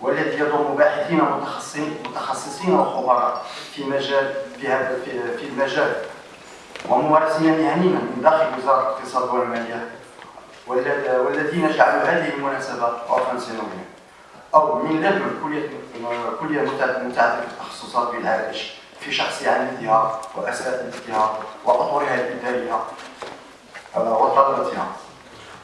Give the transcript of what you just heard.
والذي يضم باحثين متخصصين متخصصين وخبراء في مجال في هذا في, في المجال وممارسين مهنيين من داخل وزارة الاقتصاد والمالية والذين جعلوا هذه المناسبة عرفا سنويا أو من لدن كلية كلية متعددة التخصصات بالعرائش في شخص يعني عميدها وأساتذتها وأطورها الإدارية آه، وطلبتها.